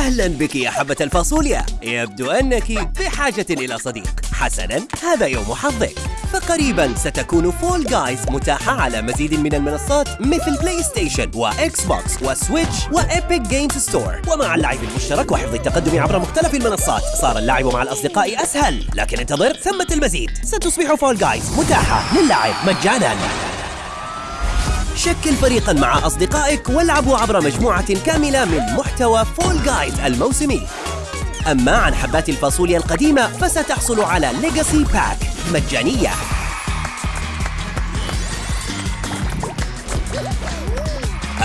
أهلا بك يا حبة الفاصوليا. يبدو أنك بحاجة إلى صديق. حسنا هذا يوم حظك. فقريبا ستكون Fall Guys متاحة على مزيد من المنصات مثل PlayStation و Xbox و Switch و Epic Games Store ومع اللعب المشترك وحفظ التقدم عبر مختلف المنصات صار اللعب مع الأصدقاء أسهل. لكن انتظر ثمة المزيد. ستصبح Fall Guys متاحة للعب مجانا. شكل فريقا مع أصدقائك والعبوا عبر مجموعة كاملة من محتوى Fall Guys الموسمي. أما عن حبات الفاصوليا القديمة فستحصل على Legacy Pack مجانية.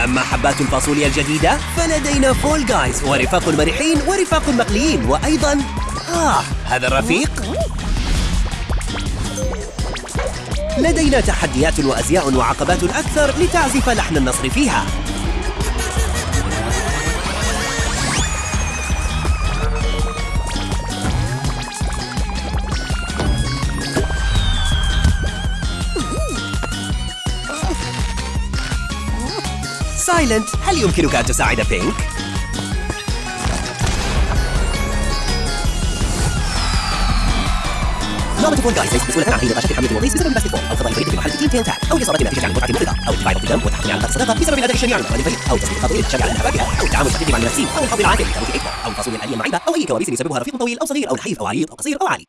أما حبات الفاصوليا الجديدة فلدينا Fall Guys ورفاق المرحين ورفاق المقليين وأيضا آه هذا الرفيق لدينا تحديات وأزياء وعقبات أكثر لتعزف لحن النصر فيها سايلنت هل يمكنك أن تساعد بينك؟ لعبة فول جايز مسؤولة عن حين نقاشات حملة الوظيف بسبب باسكت بول أو قضاء الفريق بمحل تيم تنتاك أو الإصابة نتيجة عن المتعة المفرطة أو ضغط الدم والتحكم على الصداقة بسبب الأداء الشنيع من الفريق أو تسبيق الخطوة للتشجع على انحباكها أو التعامل الشديد مع المنافسين أو الحظ العاكل كروت إكبر أو الفاصوليا الآلية المعيبة أو أي كوابيس يسببها رفيق طويل أو صغير أو نحيف أو عريض أو قصير أو عالي